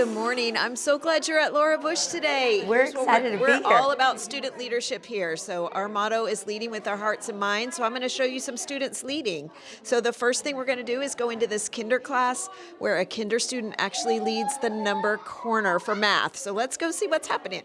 Good morning. I'm so glad you're at Laura Bush today. We're Here's excited to be here. we're all about student leadership here. So our motto is leading with our hearts and minds. So I'm going to show you some students leading. So the first thing we're going to do is go into this kinder class where a kinder student actually leads the number corner for math. So let's go see what's happening.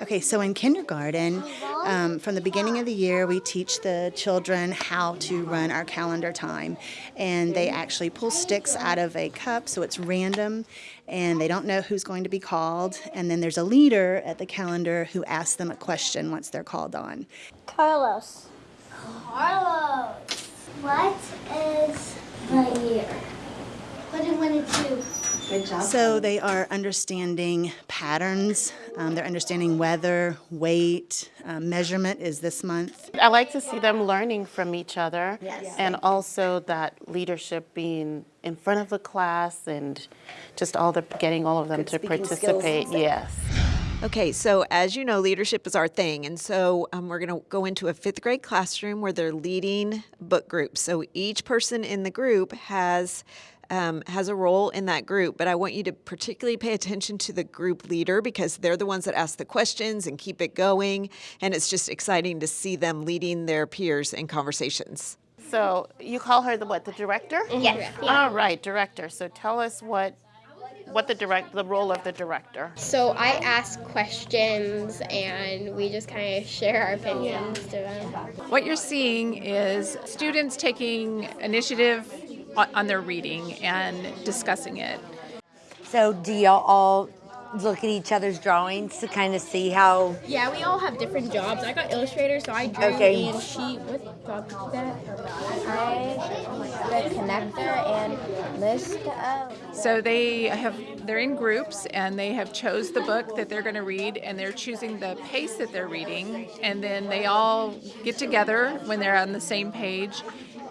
Okay, so in kindergarten, um, from the beginning of the year, we teach the children how to run our calendar time. And they actually pull sticks out of a cup, so it's random, and they don't know who's going to be called. And then there's a leader at the calendar who asks them a question once they're called on. Carlos. Carlos. What is the year? What did one and two? Good job. So they are understanding patterns, um, they're understanding weather, weight, um, measurement is this month. I like to see them learning from each other. Yes. And also that leadership being in front of the class and just all the, getting all of them Good to speaking skills and participate. Yes. Okay, so as you know, leadership is our thing. And so um, we're going to go into a fifth grade classroom where they're leading book groups. So each person in the group has. Um, has a role in that group, but I want you to particularly pay attention to the group leader because they're the ones that ask the questions and keep it going. And it's just exciting to see them leading their peers in conversations. So you call her the what? The director? Yes. All right, director. So tell us what what the direct the role of the director. So I ask questions and we just kind of share our opinions to them. What you're seeing is students taking initiative on, on their reading and discussing it. So do y'all all look at each other's drawings to kind of see how, Yeah, we all have different jobs. I got illustrator, so I drew Okay. and she what job is that? I the connector and list of So they have they're in groups and they have chose the book that they're going to read and they're choosing the pace that they're reading and then they all get together when they're on the same page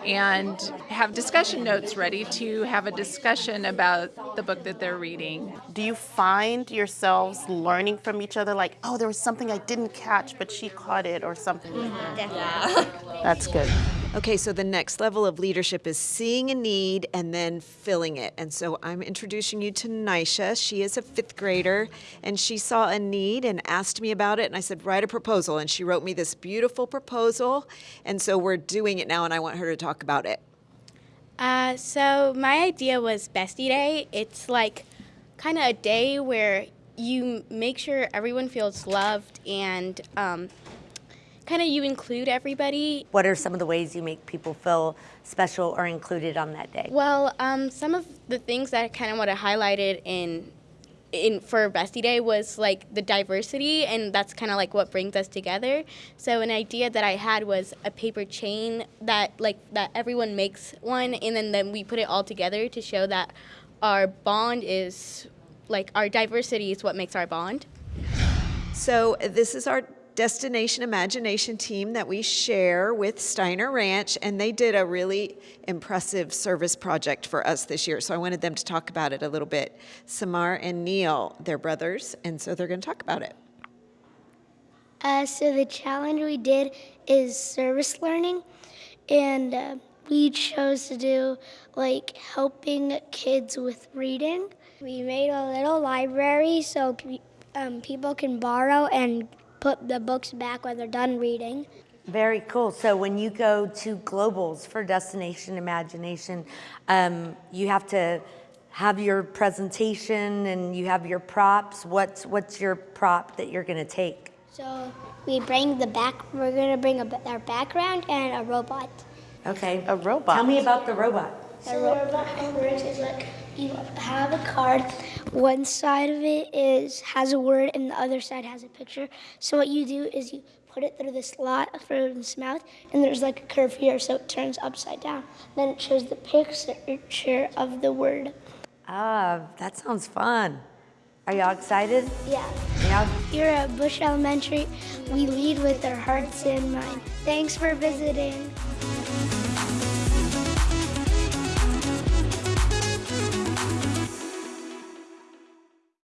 and have discussion notes ready to have a discussion about the book that they're reading. Do you find yourselves learning from each other like, oh, there was something I didn't catch, but she caught it or something? Mm-hmm. That's good. Okay, so the next level of leadership is seeing a need and then filling it. And so I'm introducing you to Nisha. She is a fifth grader and she saw a need and asked me about it. And I said, write a proposal. And she wrote me this beautiful proposal. And so we're doing it now and I want her to talk about it. Uh, so my idea was Bestie Day. It's like kind of a day where you make sure everyone feels loved and um, kind of you include everybody. what are some of the ways you make people feel special or included on that day? Well, um, some of the things that I kind of want to highlighted in in for Bestie Day was like the diversity, and that's kind of like what brings us together. So an idea that I had was a paper chain that like that everyone makes one, and then then we put it all together to show that our bond is like our diversity is what makes our bond. So this is our Destination Imagination team that we share with Steiner Ranch, and they did a really impressive service project for us this year. So I wanted them to talk about it a little bit. Samar and Neil, they're brothers, and so they're going to talk about it. Uh, so the challenge we did is service learning, and uh, we chose to do like helping kids with reading. We made a little library so um, people can borrow and put the books back when they're done reading. Very cool. So when you go to globals for Destination Imagination, um, you have to have your presentation and you have your props. What's what's your prop that you're going to take? So we bring the back. We're gonna bring a, our background and a robot. Okay. A robot. Tell me about the robot. So the robot works is like you have a card. One side of it is has a word, and the other side has a picture. So what you do is you put it through the slot for its mouth, and there's like a curve here, so it turns upside down. Then it shows the picture of the word. Ah, that sounds fun. Are y'all excited? Yeah. Yeah. Here at Bush Elementary, we lead with our hearts in mind. Thanks for visiting.